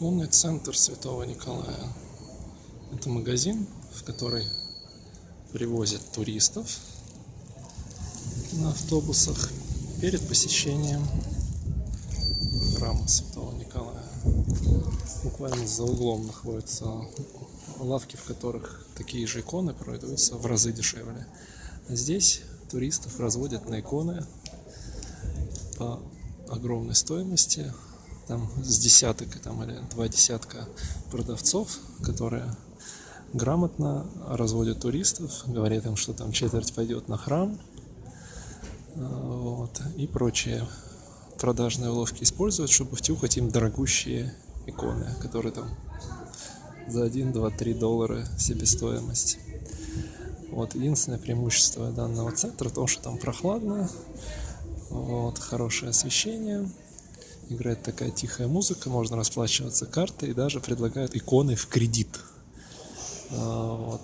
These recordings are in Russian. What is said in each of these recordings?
Иконный центр Святого Николая. Это магазин, в который привозят туристов на автобусах перед посещением храма Святого Николая. Буквально за углом находятся лавки, в которых такие же иконы продаются в разы дешевле. А здесь туристов разводят на иконы по огромной стоимости. Там с десяток там, или два десятка продавцов, которые грамотно разводят туристов, говорят им, что там четверть пойдет на храм, вот, и прочие продажные уловки используют, чтобы втюхать им дорогущие иконы, которые там за 1, 2, 3 доллара себестоимость. Вот, единственное преимущество данного центра в том, что там прохладно, вот, хорошее освещение, играет такая тихая музыка, можно расплачиваться картой и даже предлагают иконы в кредит. А, вот.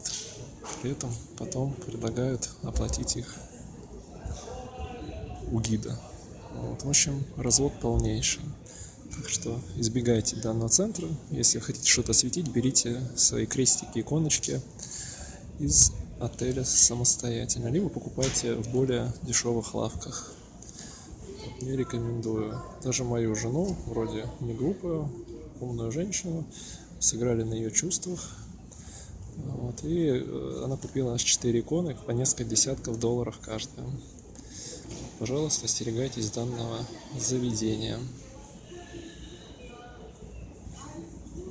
При этом потом предлагают оплатить их у гида. Вот. В общем, развод полнейший. Так что избегайте данного центра. Если хотите что-то осветить, берите свои крестики, иконочки из отеля самостоятельно, либо покупайте в более дешевых лавках. Не рекомендую. Даже мою жену, вроде не глупую, умную женщину, сыграли на ее чувствах. Вот, и э, она купила аж 4 иконы по несколько десятков долларов каждая. Пожалуйста, остерегайтесь данного заведения.